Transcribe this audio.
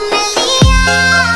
Amelia